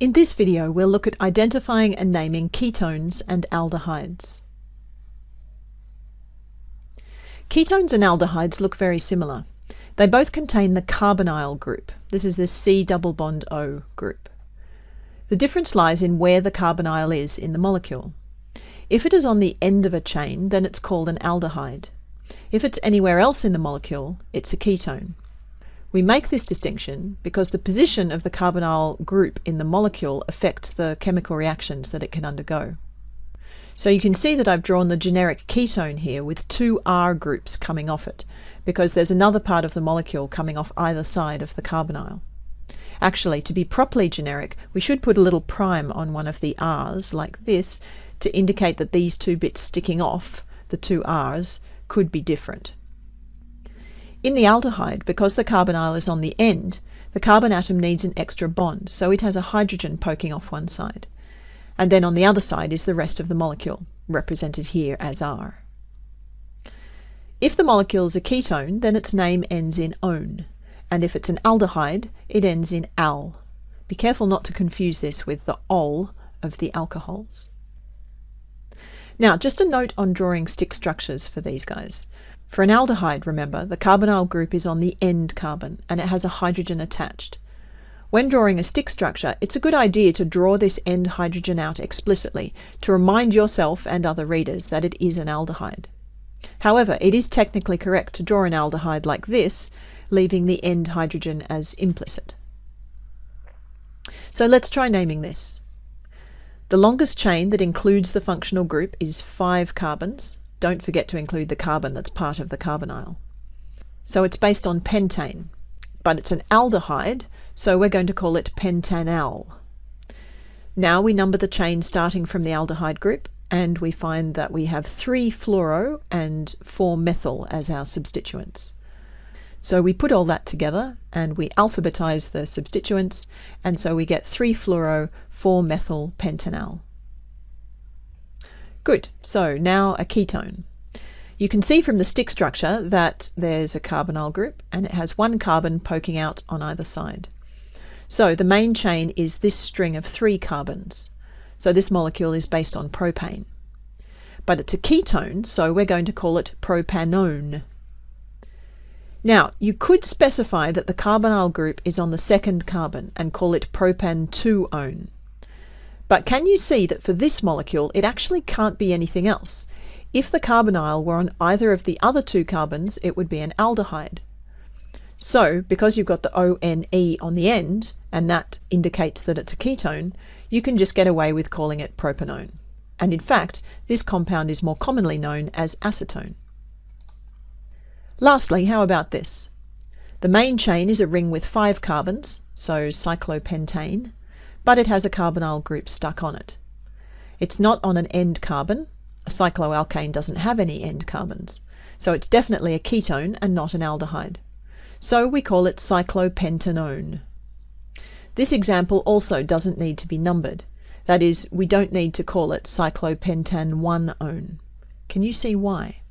In this video, we'll look at identifying and naming ketones and aldehydes. Ketones and aldehydes look very similar. They both contain the carbonyl group. This is the C double bond O group. The difference lies in where the carbonyl is in the molecule. If it is on the end of a chain, then it's called an aldehyde. If it's anywhere else in the molecule, it's a ketone. We make this distinction because the position of the carbonyl group in the molecule affects the chemical reactions that it can undergo. So you can see that I've drawn the generic ketone here with two R groups coming off it, because there's another part of the molecule coming off either side of the carbonyl. Actually, to be properly generic, we should put a little prime on one of the R's, like this, to indicate that these two bits sticking off, the two R's, could be different. In the aldehyde, because the carbonyl is on the end, the carbon atom needs an extra bond, so it has a hydrogen poking off one side. And then on the other side is the rest of the molecule, represented here as R. If the molecule is a ketone, then its name ends in -one, and if it's an aldehyde, it ends in -al. Be careful not to confuse this with the -ol of the alcohols. Now, just a note on drawing stick structures for these guys. For an aldehyde, remember, the carbonyl group is on the end carbon and it has a hydrogen attached. When drawing a stick structure, it's a good idea to draw this end hydrogen out explicitly to remind yourself and other readers that it is an aldehyde. However, it is technically correct to draw an aldehyde like this, leaving the end hydrogen as implicit. So let's try naming this. The longest chain that includes the functional group is five carbons, don't forget to include the carbon that's part of the carbonyl. So it's based on pentane, but it's an aldehyde, so we're going to call it pentanal. Now we number the chain starting from the aldehyde group, and we find that we have three fluoro and four methyl as our substituents. So we put all that together and we alphabetize the substituents, and so we get 3 fluoro, 4 methyl pentanal. Good, so now a ketone. You can see from the stick structure that there's a carbonyl group and it has one carbon poking out on either side. So the main chain is this string of three carbons. So this molecule is based on propane. But it's a ketone, so we're going to call it propanone. Now, you could specify that the carbonyl group is on the second carbon and call it propan-2-one. But can you see that for this molecule, it actually can't be anything else? If the carbonyl were on either of the other two carbons, it would be an aldehyde. So, because you've got the ONE on the end, and that indicates that it's a ketone, you can just get away with calling it propanone. And in fact, this compound is more commonly known as acetone. Lastly, how about this? The main chain is a ring with five carbons, so cyclopentane, but it has a carbonyl group stuck on it. It's not on an end carbon. A cycloalkane doesn't have any end carbons. So it's definitely a ketone and not an aldehyde. So we call it cyclopentanone. This example also doesn't need to be numbered. That is, we don't need to call it cyclopentan-one-one. Can you see why?